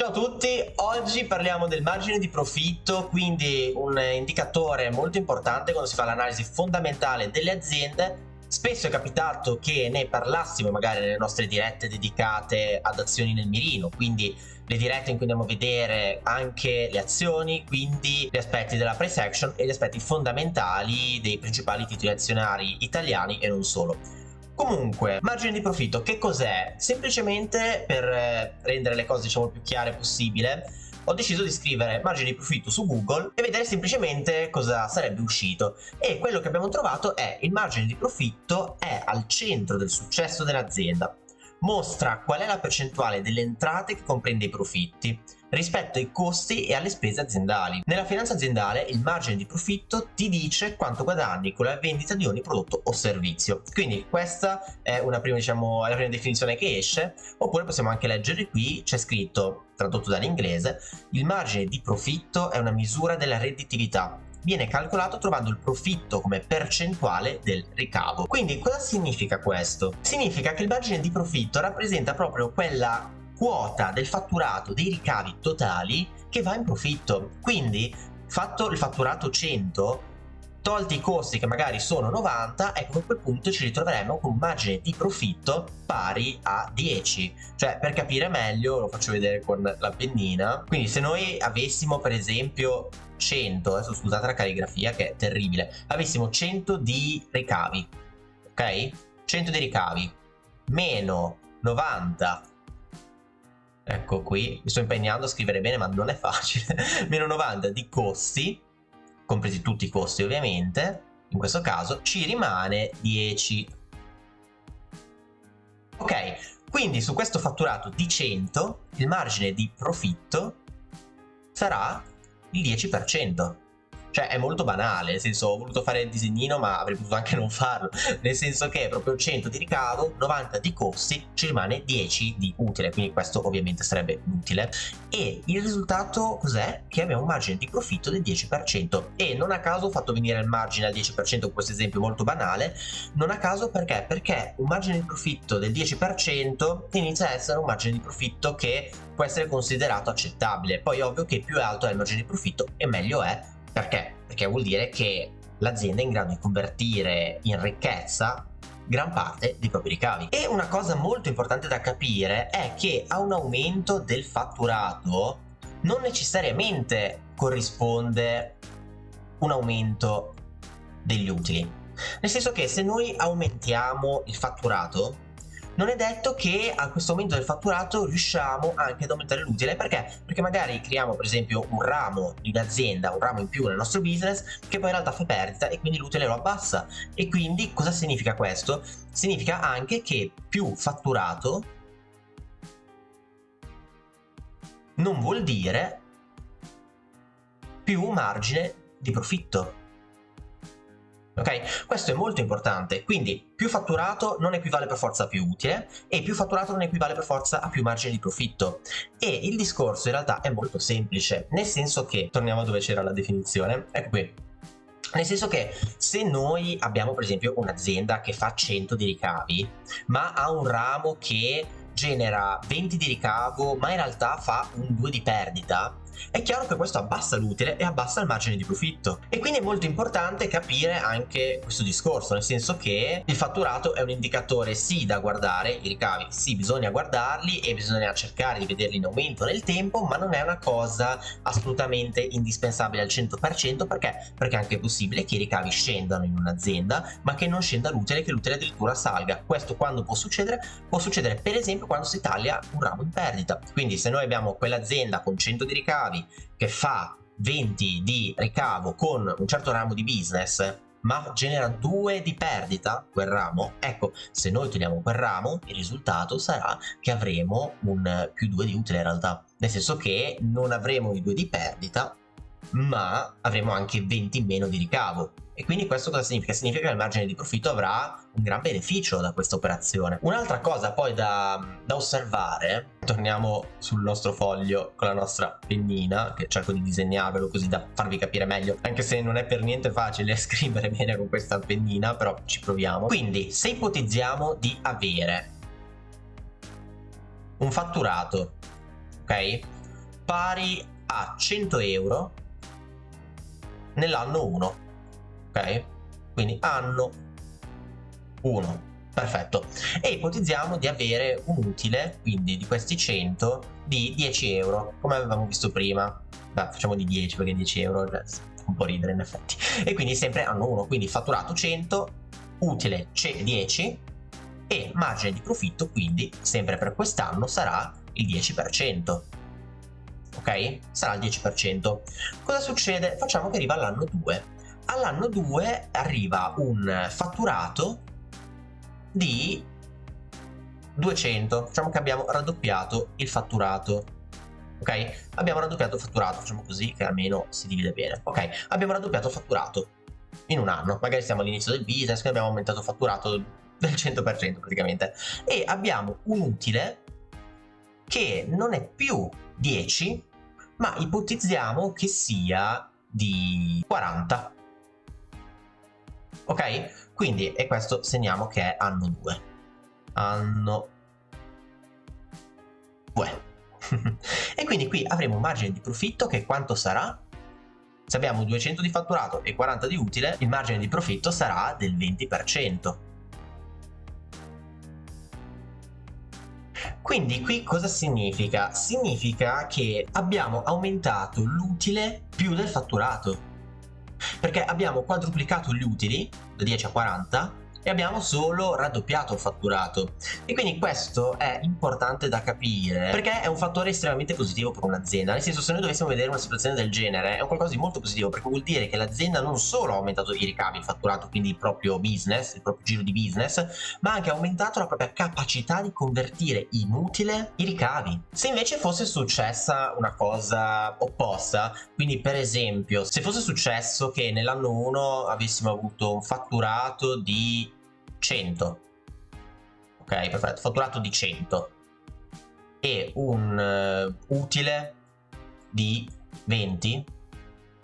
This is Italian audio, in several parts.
Ciao a tutti, oggi parliamo del margine di profitto, quindi un indicatore molto importante quando si fa l'analisi fondamentale delle aziende. Spesso è capitato che ne parlassimo magari nelle nostre dirette dedicate ad azioni nel mirino, quindi le dirette in cui andiamo a vedere anche le azioni, quindi gli aspetti della price action e gli aspetti fondamentali dei principali titoli azionari italiani e non solo. Comunque, margine di profitto che cos'è? Semplicemente per eh, rendere le cose diciamo più chiare possibile ho deciso di scrivere margine di profitto su Google e vedere semplicemente cosa sarebbe uscito. E quello che abbiamo trovato è il margine di profitto è al centro del successo dell'azienda. Mostra qual è la percentuale delle entrate che comprende i profitti rispetto ai costi e alle spese aziendali. Nella finanza aziendale il margine di profitto ti dice quanto guadagni con la vendita di ogni prodotto o servizio. Quindi questa è una prima, diciamo, la prima definizione che esce, oppure possiamo anche leggere qui, c'è scritto, tradotto dall'inglese, il margine di profitto è una misura della redditività viene calcolato trovando il profitto come percentuale del ricavo. Quindi cosa significa questo? Significa che il margine di profitto rappresenta proprio quella quota del fatturato dei ricavi totali che va in profitto. Quindi, fatto il fatturato 100, tolti i costi che magari sono 90, ecco a quel punto ci ritroveremo con un margine di profitto pari a 10. Cioè, per capire meglio, lo faccio vedere con la pennina. Quindi se noi avessimo per esempio 100, adesso scusate la calligrafia che è terribile, avessimo 100 di ricavi, ok? 100 di ricavi, meno 90 ecco qui, mi sto impegnando a scrivere bene ma non è facile, meno 90 di costi, compresi tutti i costi ovviamente, in questo caso ci rimane 10. Ok, quindi su questo fatturato di 100 il margine di profitto sarà il 10%. Cioè è molto banale, nel senso ho voluto fare il disegnino ma avrei potuto anche non farlo, nel senso che proprio 100 di ricavo, 90 di costi, ci rimane 10 di utile, quindi questo ovviamente sarebbe utile. E il risultato cos'è? Che abbiamo un margine di profitto del 10% e non a caso ho fatto venire il margine al 10% con questo esempio molto banale, non a caso perché? Perché un margine di profitto del 10% inizia a essere un margine di profitto che può essere considerato accettabile, poi ovvio che più alto è il margine di profitto e meglio è perché? Perché vuol dire che l'azienda è in grado di convertire in ricchezza gran parte dei propri ricavi. E una cosa molto importante da capire è che a un aumento del fatturato non necessariamente corrisponde un aumento degli utili. Nel senso che se noi aumentiamo il fatturato non è detto che a questo aumento del fatturato riusciamo anche ad aumentare l'utile perché? Perché magari creiamo per esempio un ramo di un'azienda, un ramo in più nel nostro business che poi in realtà fa perdita e quindi l'utile lo abbassa e quindi cosa significa questo? Significa anche che più fatturato non vuol dire più margine di profitto ok? Questo è molto importante, quindi più fatturato non equivale per forza a più utile e più fatturato non equivale per forza a più margine di profitto. E il discorso in realtà è molto semplice, nel senso che, torniamo dove c'era la definizione, ecco qui, nel senso che se noi abbiamo per esempio un'azienda che fa 100 di ricavi ma ha un ramo che genera 20 di ricavo ma in realtà fa un 2 di perdita è chiaro che questo abbassa l'utile e abbassa il margine di profitto e quindi è molto importante capire anche questo discorso nel senso che il fatturato è un indicatore sì da guardare i ricavi sì bisogna guardarli e bisogna cercare di vederli in aumento nel tempo ma non è una cosa assolutamente indispensabile al 100% perché? Perché è anche possibile che i ricavi scendano in un'azienda ma che non scenda l'utile che l'utile addirittura salga questo quando può succedere? Può succedere per esempio quando si taglia un ramo in perdita quindi se noi abbiamo quell'azienda con 100 di ricavi ricavi che fa 20 di ricavo con un certo ramo di business ma genera 2 di perdita quel ramo. Ecco se noi togliamo quel ramo il risultato sarà che avremo un più 2 di utile in realtà. Nel senso che non avremo i 2 di perdita ma avremo anche 20 in meno di ricavo e quindi questo cosa significa? Significa che il margine di profitto avrà un gran beneficio da questa operazione. Un'altra cosa poi da, da, osservare, torniamo sul nostro foglio con la nostra pennina, che cerco di disegnarvelo così da farvi capire meglio, anche se non è per niente facile scrivere bene con questa pennina, però ci proviamo. Quindi, se ipotizziamo di avere un fatturato, ok? pari a 100 euro nell'anno 1 ok? Quindi anno 1 perfetto. E ipotizziamo di avere un utile quindi di questi 100 di 10 euro come avevamo visto prima. Beh, facciamo di 10 perché 10 euro fa un po' ridere in effetti. E quindi sempre anno 1 quindi fatturato 100 utile 10 e margine di profitto quindi sempre per quest'anno sarà il 10% ok? Sarà il 10% cosa succede? Facciamo che arriva all'anno 2 all'anno 2 arriva un fatturato di 200 facciamo che abbiamo raddoppiato il fatturato ok? Abbiamo raddoppiato il fatturato facciamo così che almeno si divide bene ok? Abbiamo raddoppiato il fatturato in un anno. Magari siamo all'inizio del business che abbiamo aumentato il fatturato del 100% praticamente. E abbiamo un utile che non è più 10 ma ipotizziamo che sia di 40 ok quindi e questo segniamo che è anno 2 anno 2 e quindi qui avremo un margine di profitto che quanto sarà? Se abbiamo 200 di fatturato e 40 di utile, il margine di profitto sarà del 20%. Quindi qui cosa significa? Significa che abbiamo aumentato l'utile più del fatturato. Perché abbiamo quadruplicato gli utili, da 10 a 40, e abbiamo solo raddoppiato il fatturato. E quindi questo è importante da capire perché è un fattore estremamente positivo per un'azienda. Nel senso se noi dovessimo vedere una situazione del genere è un qualcosa di molto positivo perché vuol dire che l'azienda non solo ha aumentato i ricavi il fatturato quindi il proprio business il proprio giro di business ma ha anche aumentato la propria capacità di convertire in utile i ricavi. Se invece fosse successa una cosa opposta quindi per esempio se fosse successo che nell'anno 1 avessimo avuto un fatturato di 100 ok perfetto fatturato di 100 e un uh, utile di 20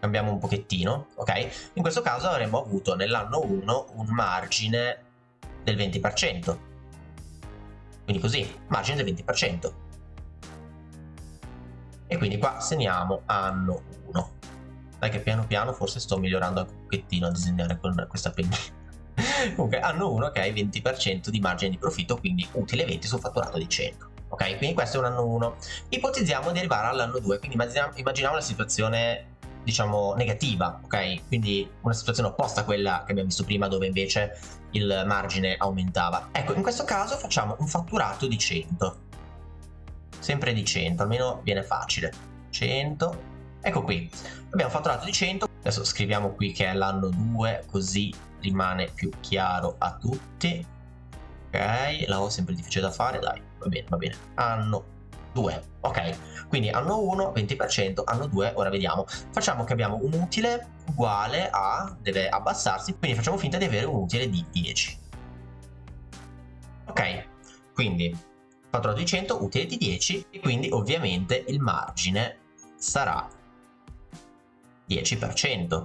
cambiamo un pochettino ok? In questo caso avremmo avuto nell'anno 1 un margine del 20% quindi così margine del 20% e quindi qua segniamo anno 1 dai che piano piano forse sto migliorando anche un pochettino a disegnare con questa pennina comunque hanno uno che ha il 20% di margine di profitto quindi utile 20 sul fatturato di 100 ok? Quindi questo è un anno 1 ipotizziamo di arrivare all'anno 2 quindi immaginiamo, immaginiamo la situazione diciamo negativa ok? Quindi una situazione opposta a quella che abbiamo visto prima dove invece il margine aumentava. Ecco in questo caso facciamo un fatturato di 100 sempre di 100 almeno viene facile. 100 ecco qui. Abbiamo fatturato di 100 adesso scriviamo qui che è l'anno 2 così rimane più chiaro a tutti. Ok la ho sempre difficile da fare dai va bene va bene. Anno 2 ok. Quindi anno 1 20% anno 2 ora vediamo. Facciamo che abbiamo un utile uguale a deve abbassarsi quindi facciamo finta di avere un utile di 10 ok quindi fatturato di 100 utile di 10 e quindi ovviamente il margine sarà 10%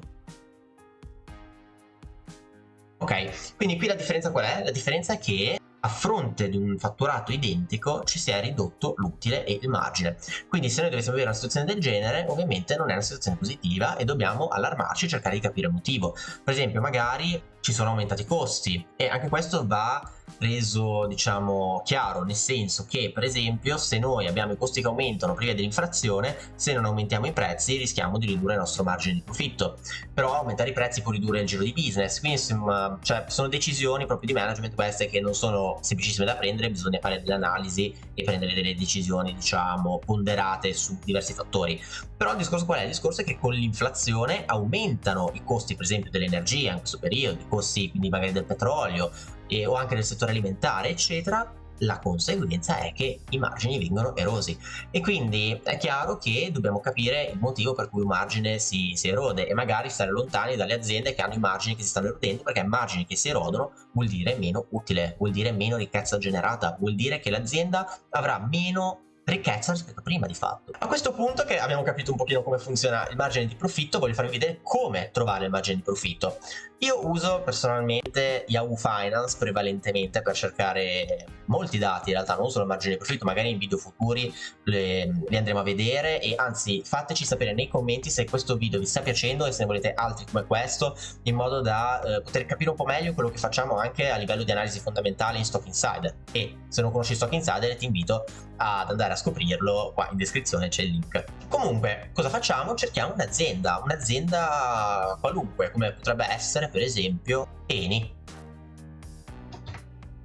Ok, quindi qui la differenza qual è? La differenza è che a fronte di un fatturato identico ci si è ridotto l'utile e il margine. Quindi se noi dovessimo avere una situazione del genere, ovviamente non è una situazione positiva e dobbiamo allarmarci e cercare di capire il motivo. Per esempio, magari ci sono aumentati i costi. E anche questo va reso diciamo chiaro nel senso che per esempio se noi abbiamo i costi che aumentano prima dell'inflazione se non aumentiamo i prezzi rischiamo di ridurre il nostro margine di profitto. Però aumentare i prezzi può ridurre il giro di business. Quindi insomma cioè, sono decisioni proprio di management queste che non sono semplicissime da prendere bisogna fare delle analisi e prendere delle decisioni diciamo ponderate su diversi fattori. Però il discorso qual è? il discorso è che con l'inflazione aumentano i costi per esempio dell'energia in questo periodo costi quindi magari del petrolio e, o anche nel settore alimentare eccetera la conseguenza è che i margini vengono erosi. E quindi è chiaro che dobbiamo capire il motivo per cui un margine si, si, erode e magari stare lontani dalle aziende che hanno i margini che si stanno erodendo perché margini che si erodono vuol dire meno utile, vuol dire meno ricchezza generata, vuol dire che l'azienda avrà meno ricchezza rispetto a prima di fatto. A questo punto che abbiamo capito un pochino come funziona il margine di profitto, voglio farvi vedere come trovare il margine di profitto. Io uso personalmente Yahoo Finance prevalentemente per cercare molti dati, in realtà non solo il margine di profitto, magari in video futuri le, li andremo a vedere e anzi fateci sapere nei commenti se questo video vi sta piacendo e se ne volete altri come questo in modo da eh, poter capire un po' meglio quello che facciamo anche a livello di analisi fondamentale in Stock Insider e se non conosci Stock Insider ti invito ad andare a scoprirlo, qua in descrizione c'è il link. Comunque, cosa facciamo? Cerchiamo un'azienda, un'azienda qualunque, come potrebbe essere per esempio Eni.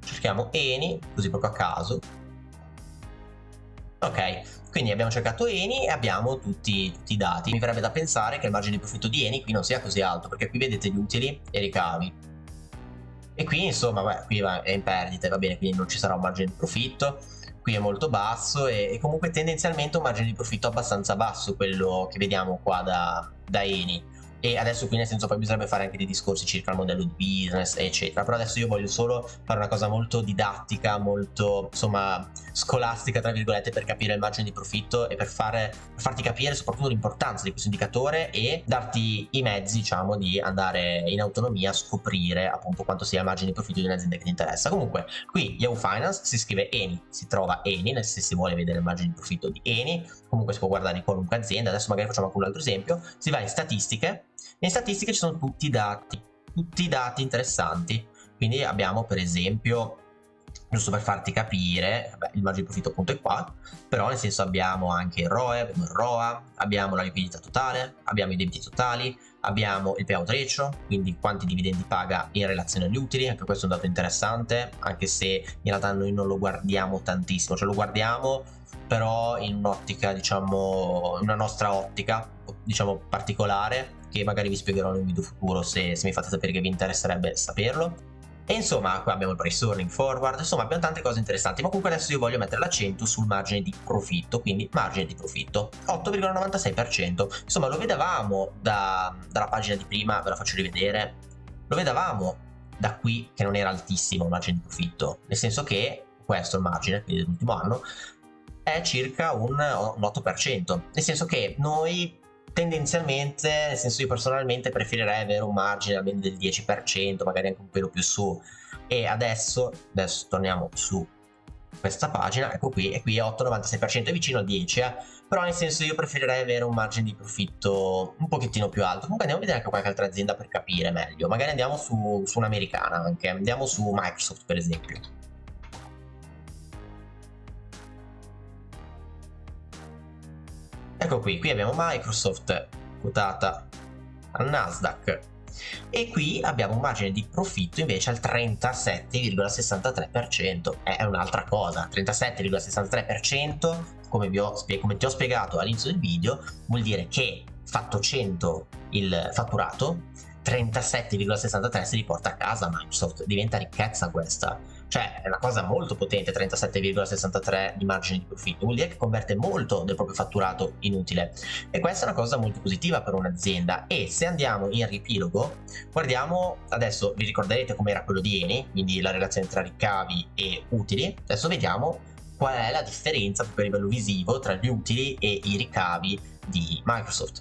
Cerchiamo Eni, così proprio a caso. Ok, quindi abbiamo cercato Eni e abbiamo tutti, tutti, i dati. Mi verrebbe da pensare che il margine di profitto di Eni qui non sia così alto, perché qui vedete gli utili e i ricavi. E qui insomma, beh, qui è in perdita, va bene, quindi non ci sarà un margine di profitto qui è molto basso e, e, comunque tendenzialmente un margine di profitto abbastanza basso quello che vediamo qua da, da Eni e adesso qui nel senso poi bisognerebbe fare anche dei discorsi circa il modello di business eccetera. Però adesso io voglio solo fare una cosa molto didattica molto insomma scolastica tra virgolette per capire il margine di profitto e per, fare, per farti capire soprattutto l'importanza di questo indicatore e darti i mezzi diciamo di andare in autonomia a scoprire appunto quanto sia il margine di profitto di un'azienda che ti interessa. Comunque qui Yahoo Finance si scrive Eni si trova Eni se si vuole vedere il margine di profitto di Eni. Comunque si può guardare in qualunque azienda. Adesso magari facciamo anche un altro esempio. Si va in statistiche in statistiche ci sono tutti i dati, tutti i dati interessanti. Quindi abbiamo per esempio, giusto per farti capire, vabbè, il margine di profitto appunto è qua, però nel senso abbiamo anche il ROE, abbiamo il ROA, abbiamo la liquidità totale, abbiamo i debiti totali, abbiamo il payout ratio, quindi quanti dividendi paga in relazione agli utili, anche questo è un dato interessante, anche se in realtà noi non lo guardiamo tantissimo, cioè lo guardiamo però in un'ottica, diciamo, una nostra ottica, diciamo, particolare, che magari vi spiegherò in un video futuro se, se mi fate sapere che vi interesserebbe saperlo. E insomma, qua abbiamo il price earning forward, insomma abbiamo tante cose interessanti, ma comunque adesso io voglio mettere l'accento sul margine di profitto, quindi margine di profitto, 8,96%. Insomma, lo vedevamo da, dalla pagina di prima, ve la faccio rivedere, lo vedevamo da qui che non era altissimo il margine di profitto, nel senso che questo è il margine, quindi dell'ultimo anno, è circa un, un 8%, nel senso che noi tendenzialmente, nel senso io personalmente preferirei avere un margine almeno del 10%, magari anche un pelo più su. E adesso, adesso torniamo su questa pagina, ecco qui, e qui è 8,96%, è vicino al 10%, eh? però nel senso io preferirei avere un margine di profitto un pochettino più alto. Comunque andiamo a vedere anche qualche altra azienda per capire meglio, magari andiamo su, su un'americana anche, andiamo su Microsoft per esempio. Ecco qui, qui abbiamo Microsoft quotata al Nasdaq e qui abbiamo un margine di profitto invece al 37,63%. È un'altra cosa, 37,63% come, come ti ho spiegato all'inizio del video vuol dire che fatto 100 il fatturato 37,63 si riporta a casa Microsoft, diventa ricchezza questa cioè è una cosa molto potente 37,63 di margine di profitto. Vuol dire che converte molto del proprio fatturato in utile. E questa è una cosa molto positiva per un'azienda. E se andiamo in riepilogo guardiamo adesso vi ricorderete com'era quello di Eni quindi la relazione tra ricavi e utili. Adesso vediamo qual è la differenza proprio a livello visivo tra gli utili e i ricavi di Microsoft.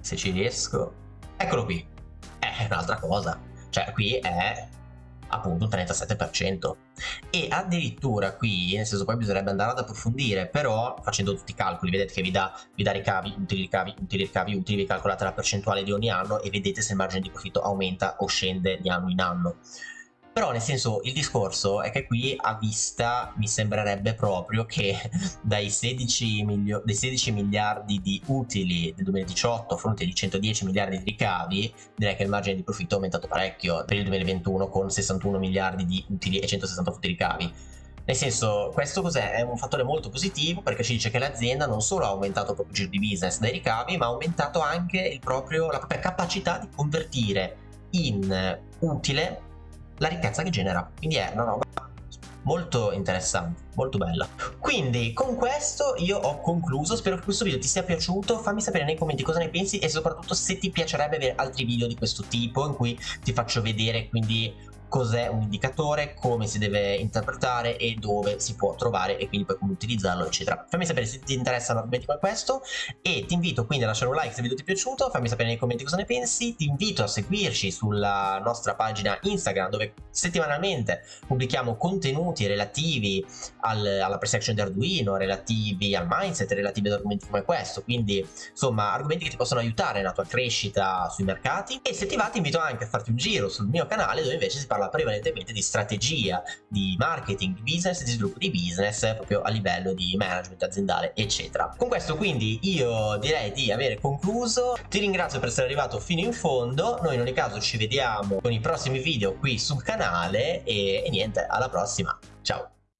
Se ci riesco. Eccolo qui. È un'altra cosa cioè qui è appunto un 37% e addirittura qui nel senso poi bisognerebbe andare ad approfondire però facendo tutti i calcoli vedete che vi dà, vi dà ricavi, utili ricavi, utili ricavi, utili vi calcolate la percentuale di ogni anno e vedete se il margine di profitto aumenta o scende di anno in anno però nel senso il discorso è che qui a vista mi sembrerebbe proprio che dai 16, dai 16 miliardi di utili del 2018 a fronte di 110 miliardi di ricavi direi che il margine di profitto è aumentato parecchio per il 2021 con 61 miliardi di utili e 168 di ricavi nel senso, questo cos'è? È un fattore molto positivo perché ci dice che l'azienda non solo ha aumentato il proprio giro di business dai ricavi, ma ha aumentato anche proprio, la propria capacità di convertire in utile la ricchezza che genera. Quindi è una roba molto interessante, molto bella. Quindi con questo io ho concluso, spero che questo video ti sia piaciuto, fammi sapere nei commenti cosa ne pensi e soprattutto se ti piacerebbe avere altri video di questo tipo in cui ti faccio vedere quindi cos'è un indicatore, come si deve interpretare e dove si può trovare e quindi poi come utilizzarlo eccetera. Fammi sapere se ti interessano argomenti come questo e ti invito quindi a lasciare un like se il video ti è piaciuto, fammi sapere nei commenti cosa ne pensi, ti invito a seguirci sulla nostra pagina Instagram dove settimanalmente pubblichiamo contenuti relativi al, alla pre-section di Arduino, relativi al mindset, relativi ad argomenti come questo, quindi insomma argomenti che ti possono aiutare nella tua crescita sui mercati e se ti va ti invito anche a farti un giro sul mio canale dove invece si parla prevalentemente di strategia, di marketing, di business, di sviluppo di business proprio a livello di management aziendale eccetera. Con questo quindi io direi di avere concluso, ti ringrazio per essere arrivato fino in fondo, noi in ogni caso ci vediamo con i prossimi video qui sul canale e, e niente alla prossima, ciao!